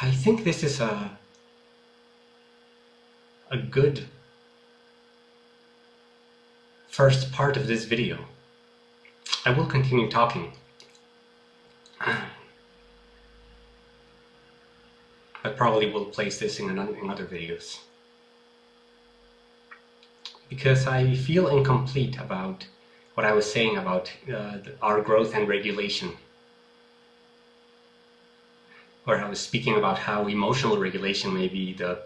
I think this is a a good first part of this video. I will continue talking. I probably will place this in, in other videos. Because I feel incomplete about what I was saying about uh, our growth and regulation. Or I was speaking about how emotional regulation may be the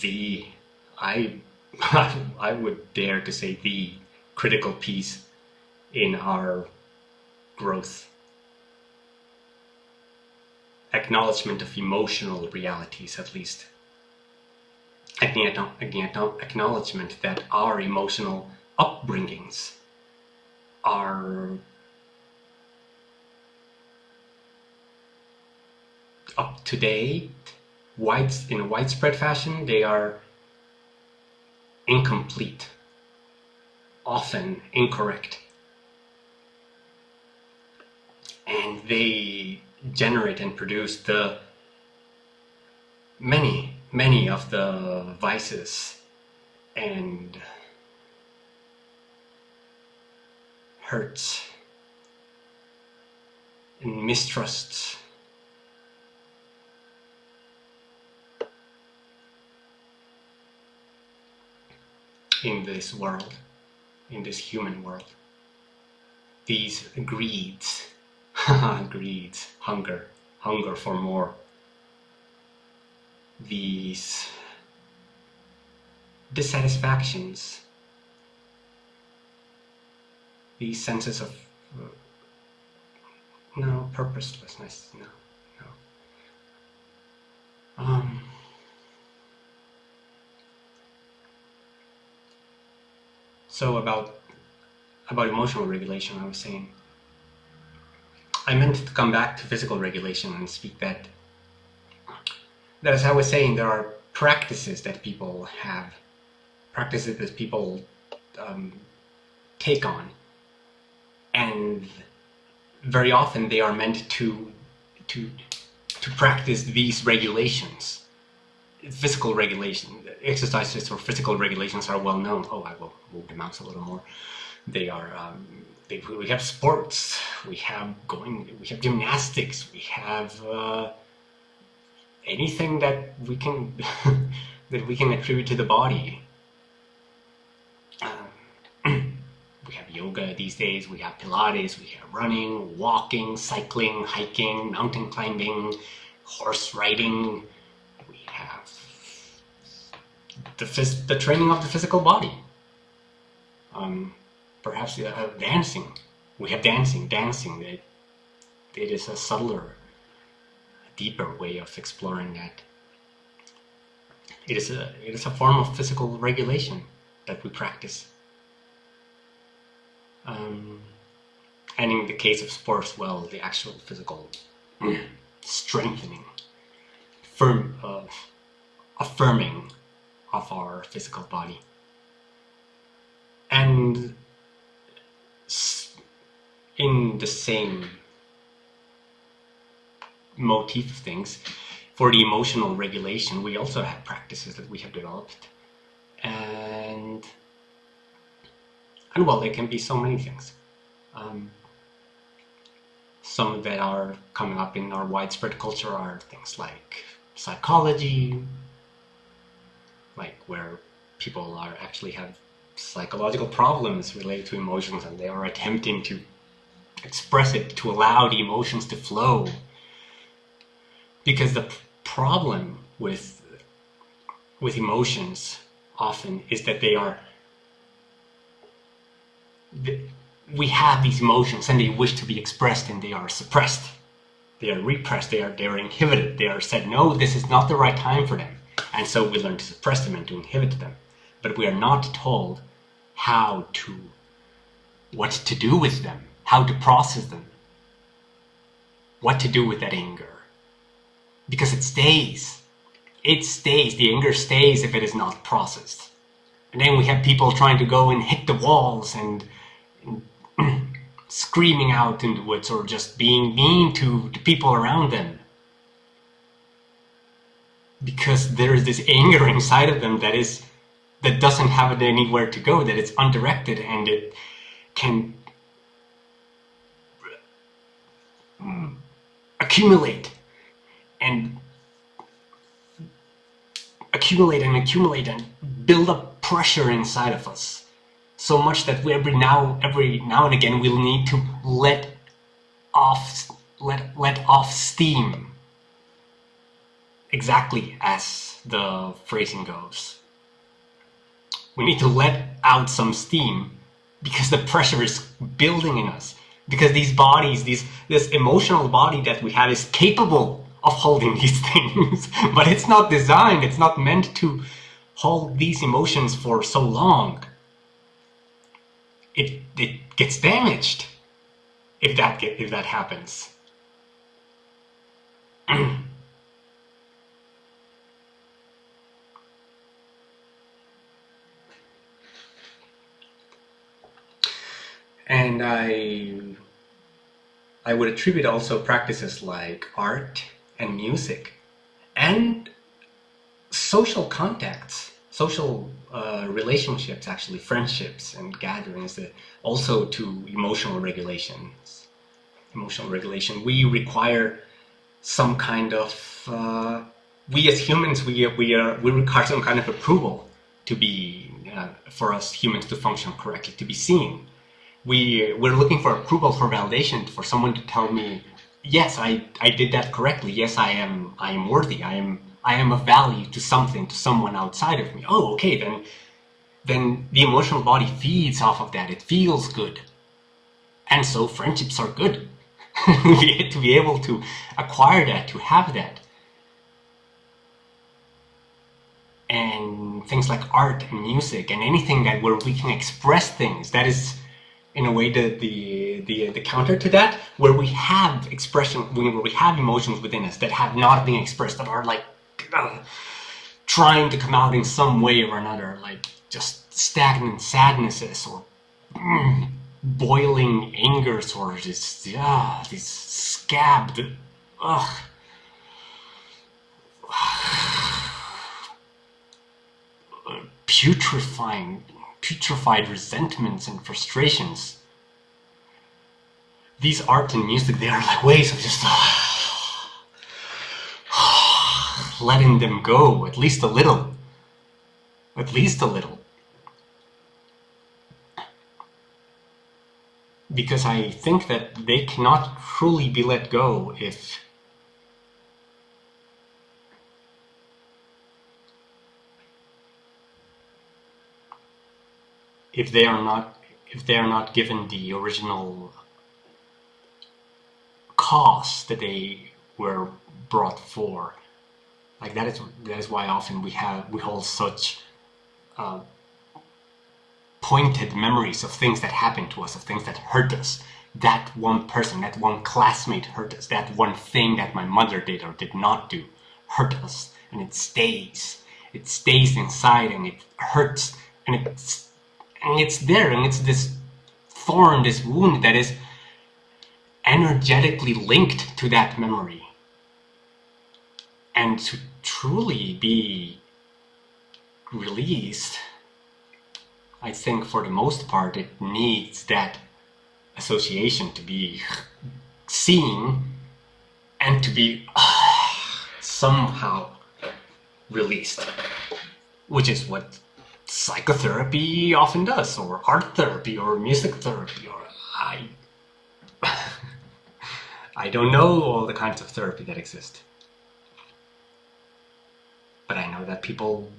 the I I would dare to say the critical piece in our growth. Acknowledgement of emotional realities, at least. Acknowledgement that our emotional upbringings are up to date, wide, in a widespread fashion, they are incomplete, often incorrect. And they generate and produce the many, many of the vices and hurts and mistrusts in this world, in this human world. These greeds, greeds, hunger, hunger for more. These dissatisfactions, these senses of uh, no purposelessness, no, no. Um, So about about emotional regulation, I was saying, I meant to come back to physical regulation and speak that, that as I was saying, there are practices that people have, practices that people um, take on, and very often they are meant to, to, to practice these regulations, physical regulation, exercises or physical regulations are well known. Oh, I will move the mouse a little more. They are, um, they, we have sports, we have going, we have gymnastics, we have uh, anything that we can, that we can attribute to the body. Um, we have yoga these days, we have Pilates, we have running, walking, cycling, hiking, mountain climbing, horse riding, the, the training of the physical body. Um, perhaps uh, dancing. We have dancing. Dancing, it, it is a subtler, deeper way of exploring that. It is a, it is a form of physical regulation that we practice. Um, and in the case of sports, well, the actual physical strengthening, firm, uh, affirming of our physical body. And in the same motif of things, for the emotional regulation, we also have practices that we have developed. And, and well, there can be so many things. Um, some that are coming up in our widespread culture are things like psychology, like where people are actually have psychological problems related to emotions and they are attempting to express it to allow the emotions to flow. Because the problem with with emotions often is that they are we have these emotions and they wish to be expressed and they are suppressed. They are repressed. They are they are inhibited. They are said no this is not the right time for them and so we learn to suppress them and to inhibit them. But we are not told how to, what to do with them, how to process them, what to do with that anger. Because it stays. It stays. The anger stays if it is not processed. And then we have people trying to go and hit the walls and, and screaming out in the woods or just being mean to the people around them because there is this anger inside of them that is that doesn't have anywhere to go, that it's undirected and it can accumulate and accumulate and accumulate and build up pressure inside of us. So much that we every now every now and again we'll need to let off let let off steam exactly as the phrasing goes. We need to let out some steam because the pressure is building in us. Because these bodies these this emotional body that we have is capable of holding these things. But it's not designed it's not meant to hold these emotions for so long. It it gets damaged if that get, if that happens and I I would attribute also practices like art and music and social contacts, social uh, relationships, actually friendships and gatherings, uh, also to emotional regulations. Emotional regulation. We require some kind of uh, we as humans we we are we require some kind of approval to be uh, for us humans to function correctly, to be seen we we're looking for approval for validation for someone to tell me yes i i did that correctly. Yes i am i am worthy. I am i am of value to something to someone outside of me. Oh okay then then the emotional body feeds off of that. It feels good. And so friendships are good. To be able to acquire that to have that. And things like art and music and anything that where we can express things that is in a way the, the the the counter to that where we have expression where we have emotions within us that have not been expressed that are like uh, trying to come out in some way or another like just stagnant sadnesses or mm, boiling angers or just yeah these scabbed ugh. Putrefying putrefied resentments and frustrations. These art and music, they are like ways of just letting them go, at least a little. At least a little. Because I think that they cannot truly be let go if if they are not if they are not given the original cause that they were brought for. Like that is that is why often we have we hold such uh, pointed memories of things that happened to us of things that hurt us. That one person that one classmate hurt us. That one thing that my mother did or did not do hurt us. And it stays. It stays inside and it hurts. And it's and it's there and it's this thorn this wound that is energetically linked to that memory. And to truly be released I think for the most part it needs that association to be seen and to be uh, somehow released which is what psychotherapy often does, or art therapy, or music therapy, or I... I don't know all the kinds of therapy that exist. But I know that people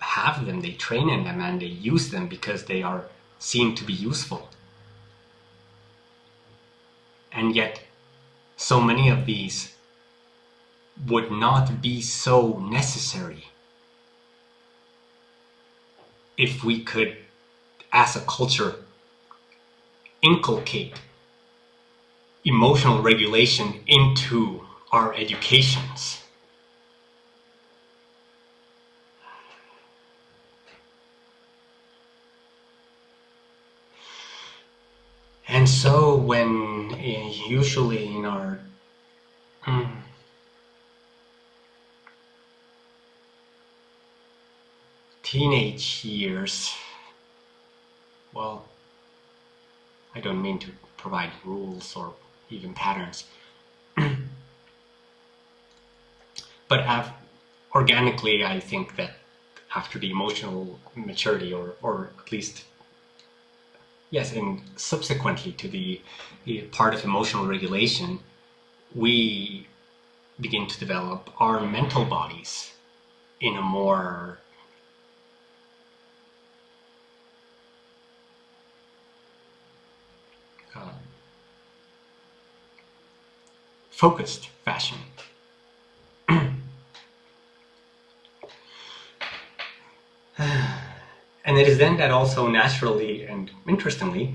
have them, they train in them, and they use them because they are seen to be useful. And yet, so many of these would not be so necessary if we could, as a culture, inculcate emotional regulation into our educations. And so when uh, usually in our teenage years, well, I don't mean to provide rules or even patterns. but have, organically, I think that after the emotional maturity, or, or at least, yes, and subsequently to the, the part of emotional regulation, we begin to develop our mental bodies in a more focused fashion. and it is then that also naturally and interestingly,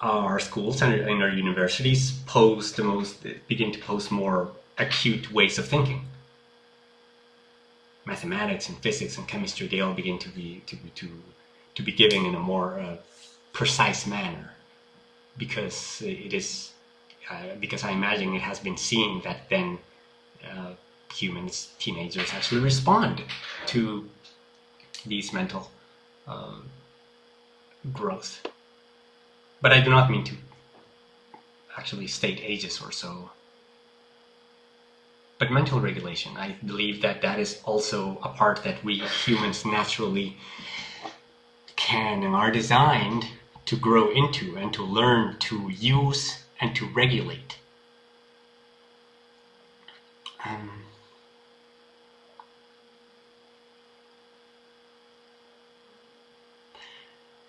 our schools and, our universities pose the most begin to pose more acute ways of thinking. Mathematics and physics and chemistry they all begin to be to to to be given in a more uh, precise manner because it is uh, because I imagine it has been seen that then uh, humans, teenagers actually respond to these mental um, growth. But I do not mean to actually state ages or so. But mental regulation, I believe that that is also a part that we humans naturally can and are designed to grow into and to learn to use and to regulate. Um,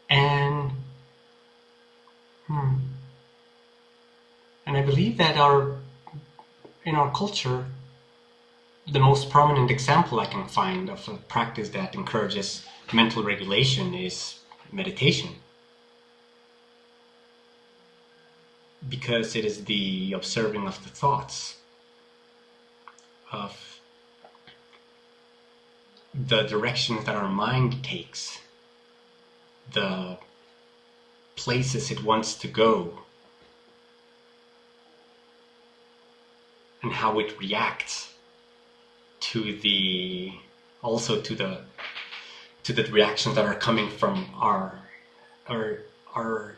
and hmm, and I believe that our in our culture the most prominent example I can find of a practice that encourages mental regulation is meditation. Because it is the observing of the thoughts, of the directions that our mind takes, the places it wants to go, and how it reacts to the also to the to the reactions that are coming from our our our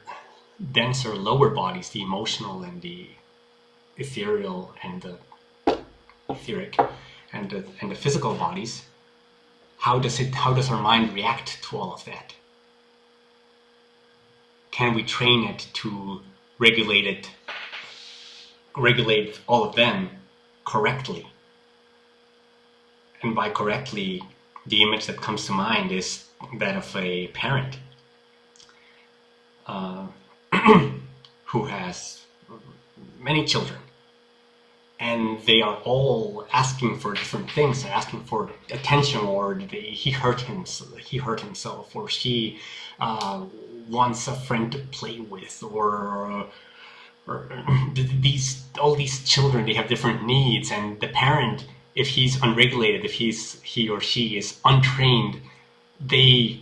denser lower bodies, the emotional and the ethereal and the etheric and the, and the physical bodies. How does it how does our mind react to all of that? Can we train it to regulate it regulate all of them correctly? and by correctly, the image that comes to mind is that of a parent uh, who has many children. And they are all asking for different things. They're asking for attention or they, he hurt him he hurt himself or she uh, wants a friend to play with or or these all these children they have different needs. And the parent if he's unregulated, if he's he or she is untrained, they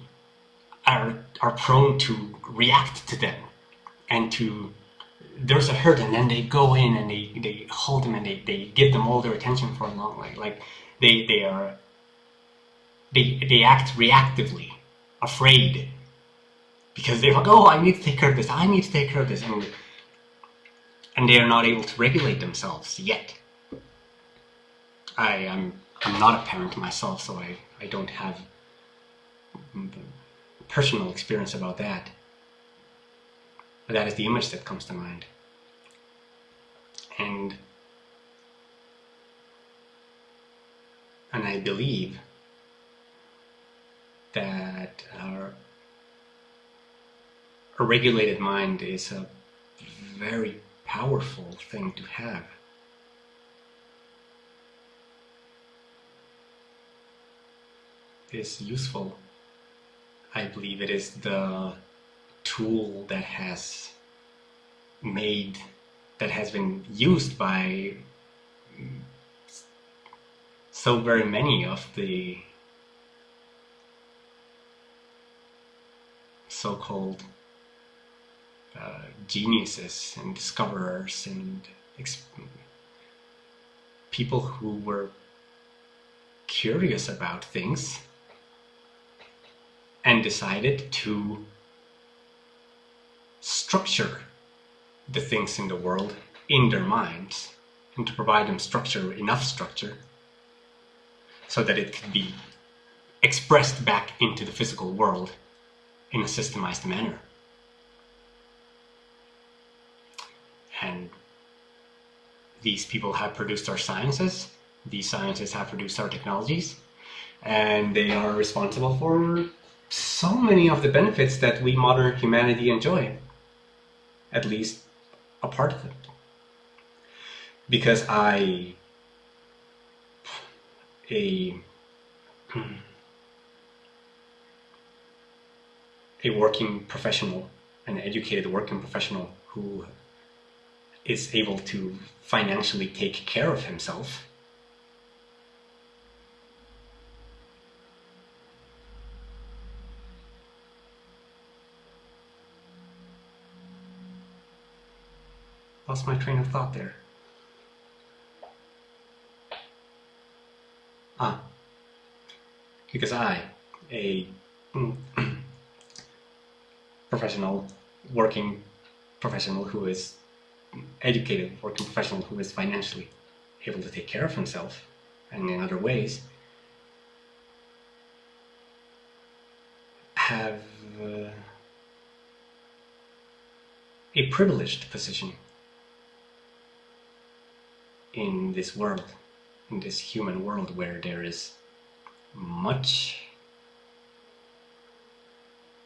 are are prone to react to them and to there's a hurt and then they go in and they, they hold them and they, they give them all their attention for a long like like they they are they they act reactively afraid because they're like oh I need to take care of this I need to take care of this and and they are not able to regulate themselves yet i am I'm not a parent myself, so I, I don't have personal experience about that. But that is the image that comes to mind. And and I believe that our, a regulated mind is a very powerful thing to have. is useful. I believe it is the tool that has made, that has been used by so very many of the so-called uh, geniuses and discoverers and people who were curious about things and decided to structure the things in the world in their minds and to provide them structure, enough structure, so that it could be expressed back into the physical world in a systemized manner. And these people have produced our sciences, these sciences have produced our technologies, and they are responsible for so many of the benefits that we modern humanity enjoy. At least a part of it. Because I a a working professional, an educated working professional who is able to financially take care of himself lost my train of thought there. Ah, because I, a professional, working professional who is educated, working professional who is financially able to take care of himself and in other ways, have uh, a privileged position in this world, in this human world where there is much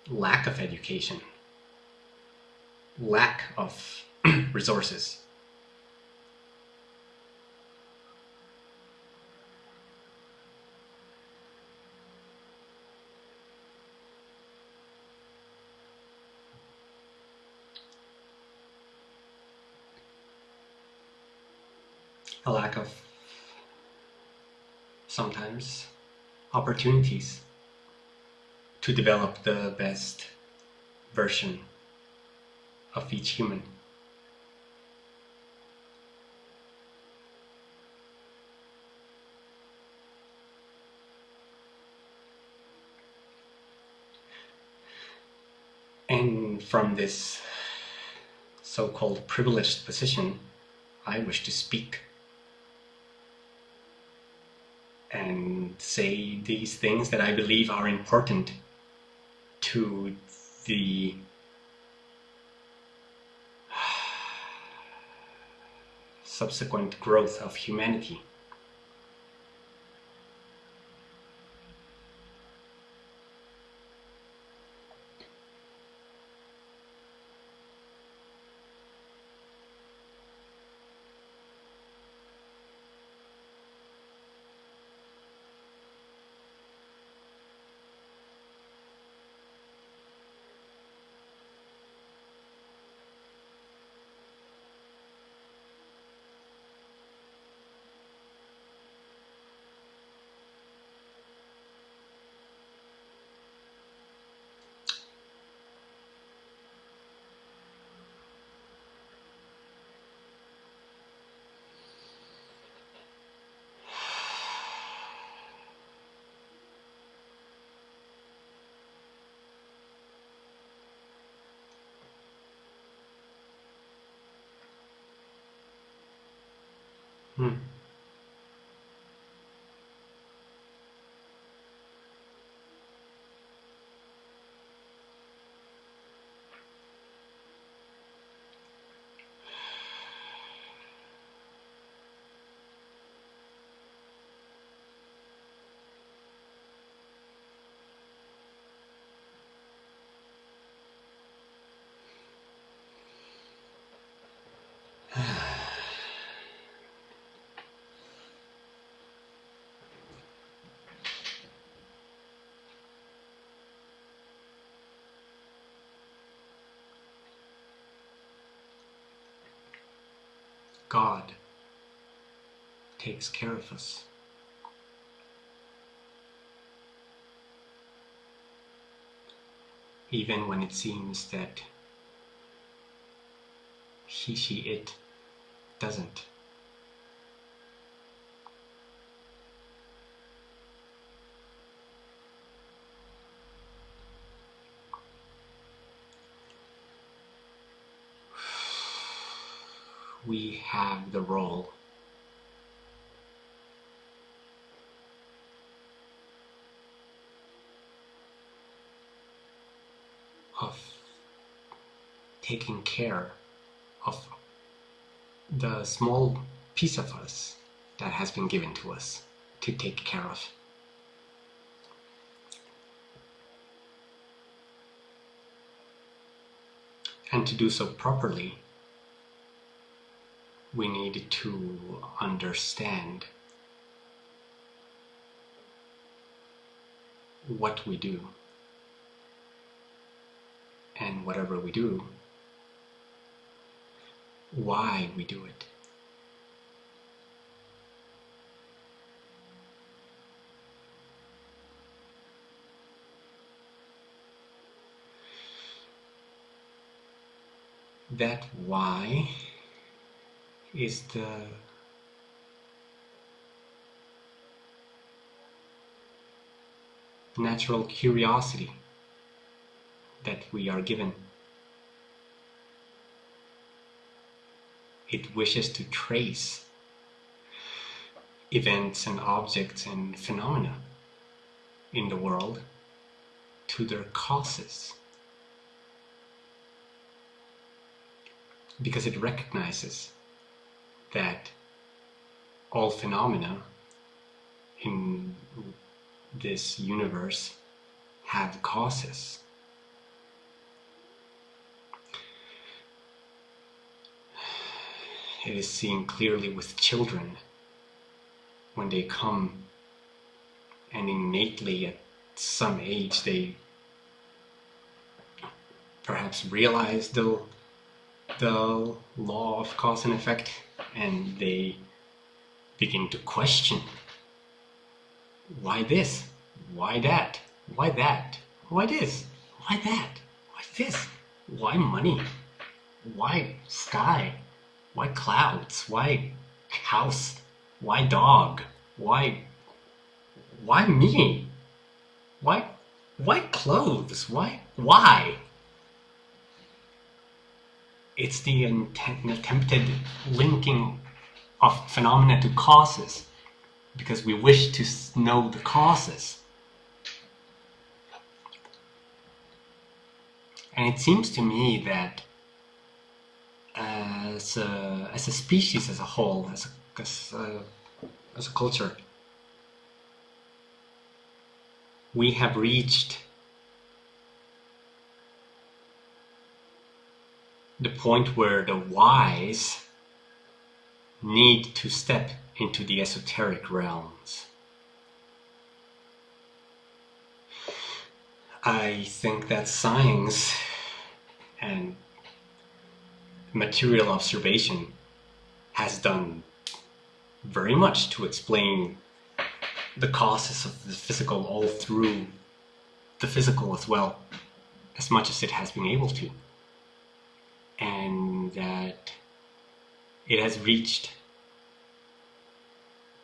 lack of education, lack of resources. a of sometimes opportunities to develop the best version of each human. And from this so-called privileged position, I wish to speak and say these things that I believe are important to the subsequent growth of humanity. Hmm. God takes care of us. Even when it seems that he, she, it doesn't. We have the role of taking care of the small piece of us that has been given to us to take care of. And to do so properly, we need to understand what we do and whatever we do, why we do it. That why is the natural curiosity that we are given. It wishes to trace events and objects and phenomena in the world to their causes. Because it recognizes that all phenomena in this universe have causes. It is seen clearly with children when they come and innately at some age they perhaps realize the, the law of cause and effect and they begin to question why this? Why that? Why that? Why this? Why that? Why this? Why money? Why sky? Why clouds? Why house? Why dog? Why why me? Why why clothes? Why why? It's the attempted linking of phenomena to causes because we wish to know the causes. And it seems to me that as a, as a species as a whole, as a, as a, as a culture, we have reached the point where the wise need to step into the esoteric realms. I think that science and material observation has done very much to explain the causes of the physical all through the physical as well, as much as it has been able to. And that it has reached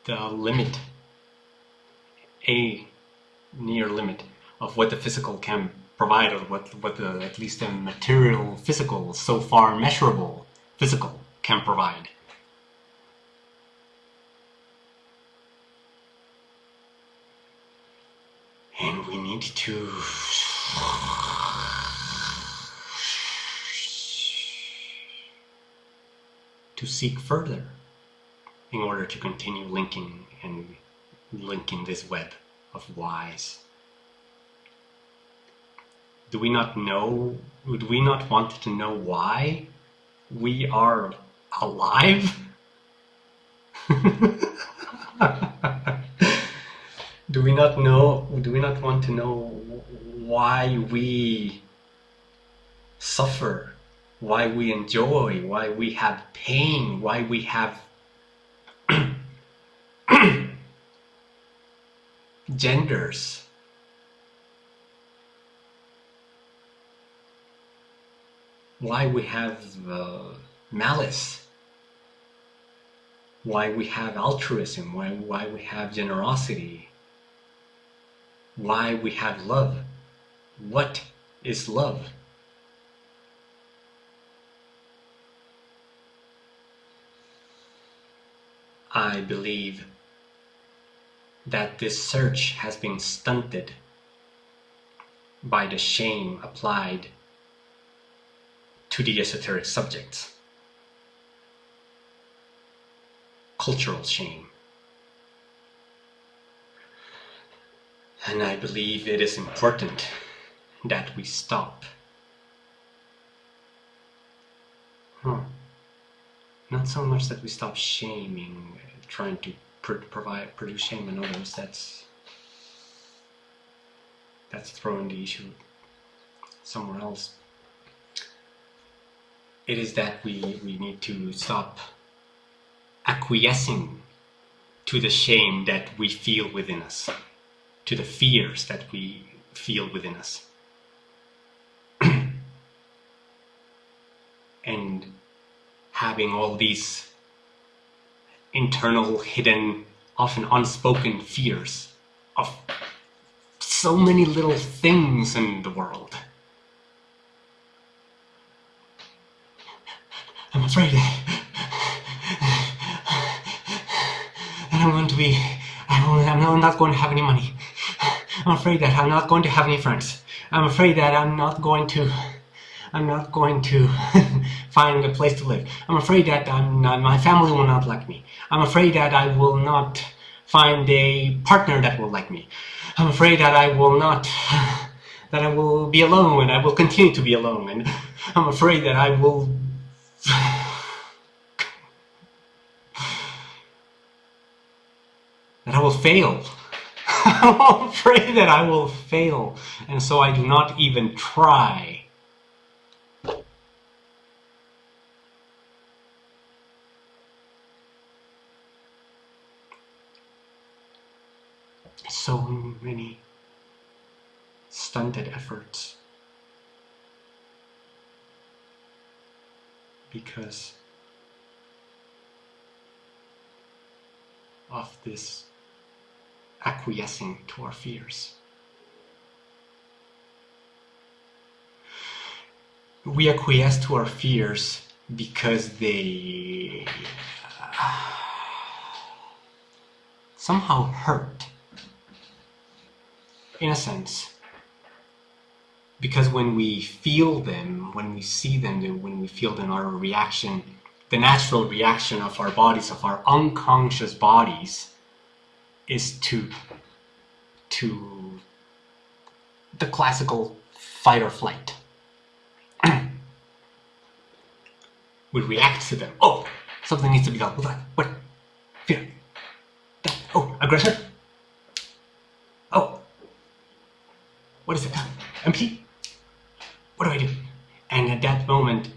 the limit, a near limit of what the physical can provide or what, what the, at least the material physical, so far measurable physical can provide. And we need to to seek further in order to continue linking and linking this web of whys. Do we not know, would we not want to know why we are alive? do we not know, do we not want to know why we suffer, why we enjoy, why we have pain, why we have genders. Why we have uh, malice. Why we have altruism. Why, why we have generosity. Why we have love. What is love? I believe that this search has been stunted by the shame applied to the esoteric subjects. Cultural shame. And I believe it is important that we stop. Huh. Not so much that we stop shaming, trying to pr provide produce shame in others. That's that's throwing the issue somewhere else. It is that we we need to stop acquiescing to the shame that we feel within us, to the fears that we feel within us. and having all these internal, hidden, often unspoken fears of so many little things in the world. I'm afraid that I'm going to be, I'm not going to have any money. I'm afraid that I'm not going to have any friends. I'm afraid that I'm not going to I'm not going to find a place to live. I'm afraid that I'm not, my family will not like me. I'm afraid that I will not find a partner that will like me. I'm afraid that I will not, that I will be alone and I will continue to be alone. And I'm afraid that I will that I will fail. I'm afraid that I will fail, and so I do not even try. so many stunted efforts because of this acquiescing to our fears. We acquiesce to our fears because they uh, somehow hurt in a sense. Because when we feel them, when we see them, when we feel them, our reaction, the natural reaction of our bodies, of our unconscious bodies, is to, to the classical fight or flight. we react to them. Oh, something needs to be done. What? What? Fear. Oh, aggression. Oh, what is it? Empty? What do I do? And at that moment,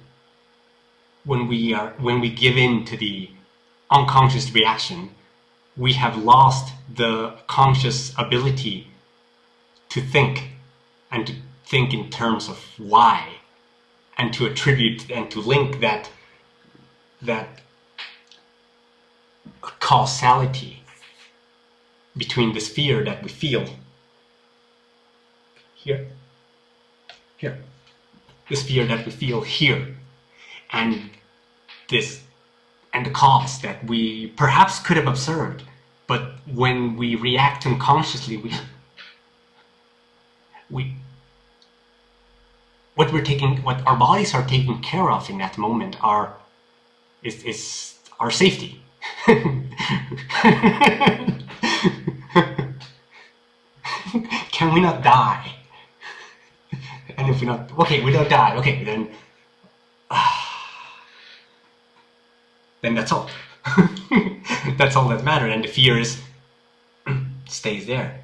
when we are when we give in to the unconscious reaction, we have lost the conscious ability to think and to think in terms of why and to attribute and to link that that causality between this fear that we feel here, here. This fear that we feel here, and this, and the cause that we perhaps could have observed, but when we react unconsciously, we, we, what we're taking, what our bodies are taking care of in that moment are, is, is our safety. Can we not die? And if we not, okay, we don't die, okay, then, then that's all. that's all that matters, and the fear is, stays there.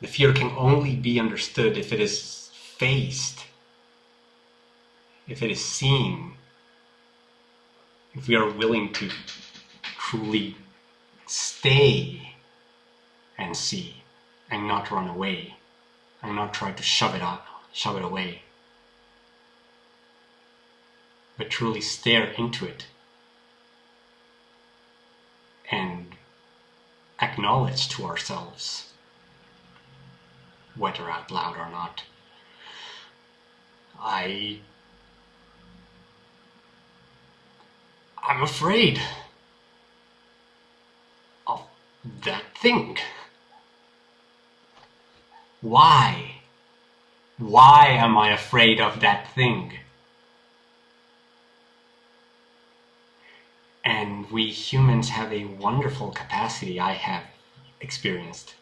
The fear can only be understood if it is faced, if it is seen, if we are willing to truly stay and see and not run away I'm not trying to shove it up, shove it away, but truly stare into it and acknowledge to ourselves, whether out loud or not, I. I'm afraid of that thing. Why? Why am I afraid of that thing? And we humans have a wonderful capacity, I have experienced,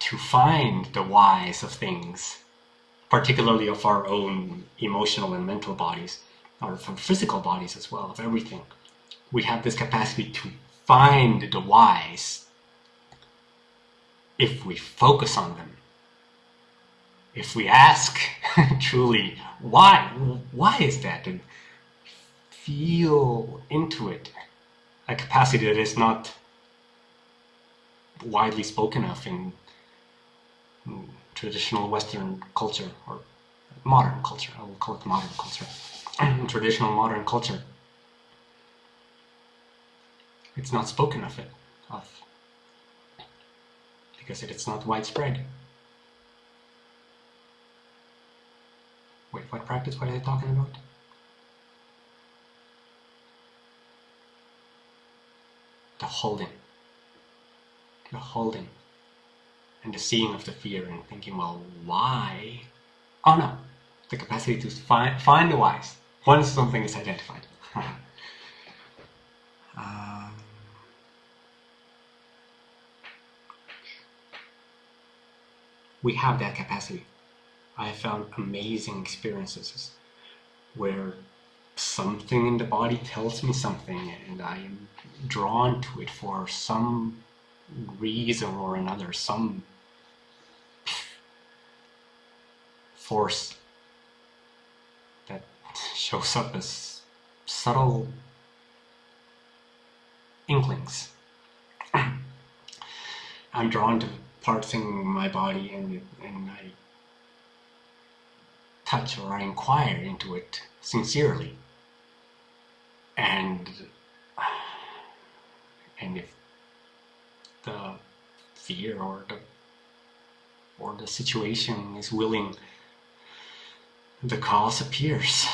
to find the whys of things, particularly of our own emotional and mental bodies, or from physical bodies as well, of everything. We have this capacity to find the whys if we focus on them. If we ask truly, why? Why is that? And feel into it. A capacity that is not widely spoken of in traditional Western culture or modern culture. I will call it modern culture. traditional modern culture, it's not spoken of it of because it is not widespread. What practice? What are they talking about? The holding. The holding. And the seeing of the fear and thinking, well, why? Oh no, the capacity to find, find the whys once something is identified. um, we have that capacity. I found amazing experiences where something in the body tells me something and I am drawn to it for some reason or another, some force that shows up as subtle inklings. I'm drawn to parts in my body and, and I touch or I inquire into it sincerely. And and if the fear or the or the situation is willing, the cause appears.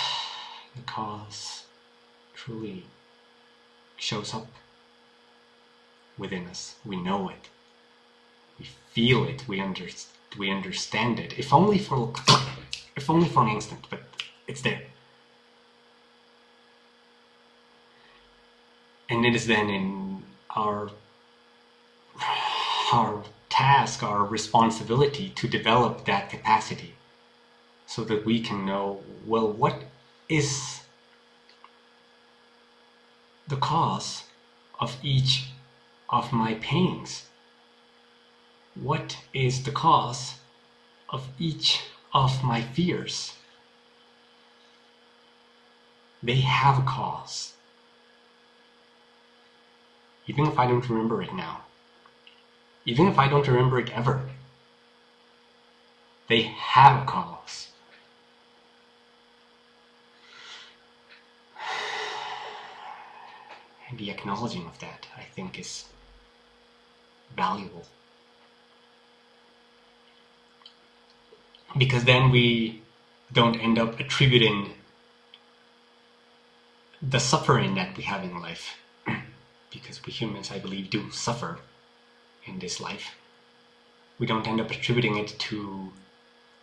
The cause truly shows up within us. We know it. We feel it. We under, we understand it. If only for if only for an instant, but it's there. And it is then in our our task, our responsibility to develop that capacity so that we can know, well, what is the cause of each of my pains? What is the cause of each of my fears? They have a cause. Even if I don't remember it now. Even if I don't remember it ever. They have a cause. And the acknowledging of that, I think, is valuable. Because then we don't end up attributing the suffering that we have in life because we humans I believe do suffer in this life. We don't end up attributing it to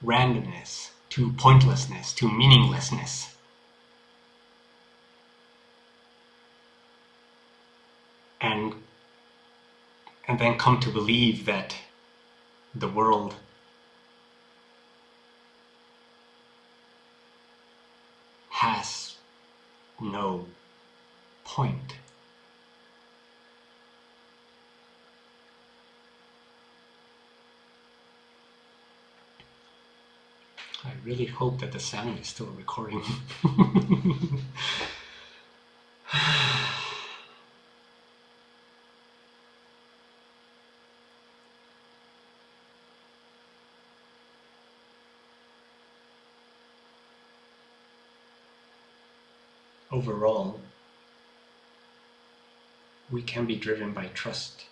randomness to pointlessness to meaninglessness. And and then come to believe that the world has no point. I really hope that the sound is still recording. Overall, we can be driven by trust.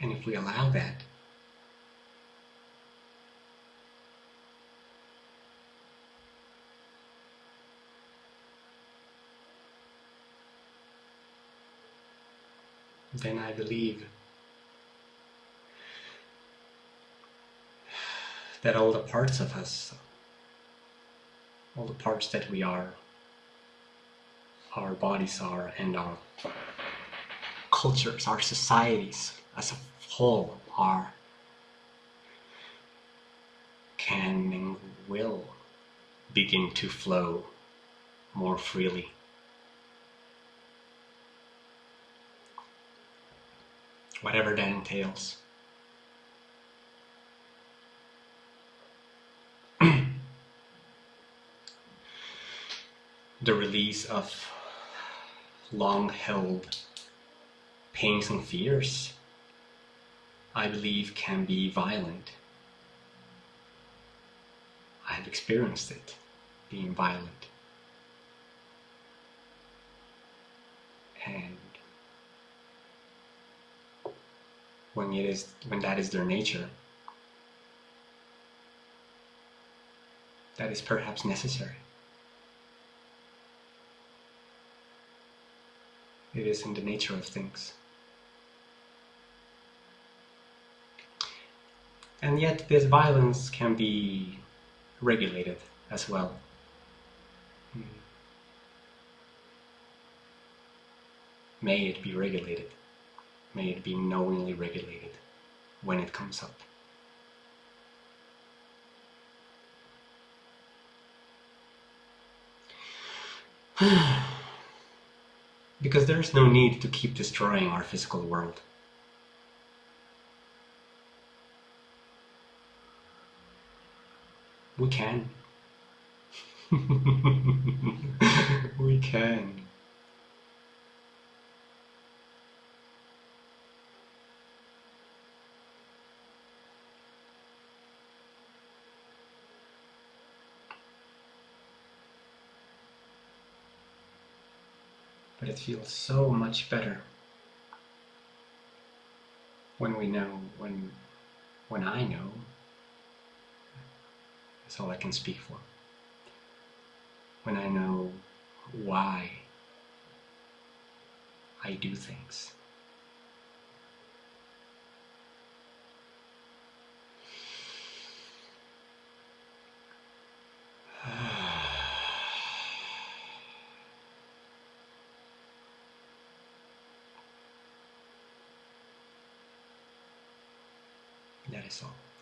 And if we allow that, then I believe that all the parts of us, all the parts that we are, our bodies are, and our cultures, our societies as a whole are, can and will begin to flow more freely. Whatever that entails. The release of long held pains and fears, I believe, can be violent. I have experienced it being violent. And when it is when that is their nature, that is perhaps necessary. It is in the nature of things. And yet this violence can be regulated as well. May it be regulated. May it be knowingly regulated when it comes up. because there is no need to keep destroying our physical world. We can. we can. It feels so much better when we know, when, when I know that's all I can speak for. When I know why I do things. That is all.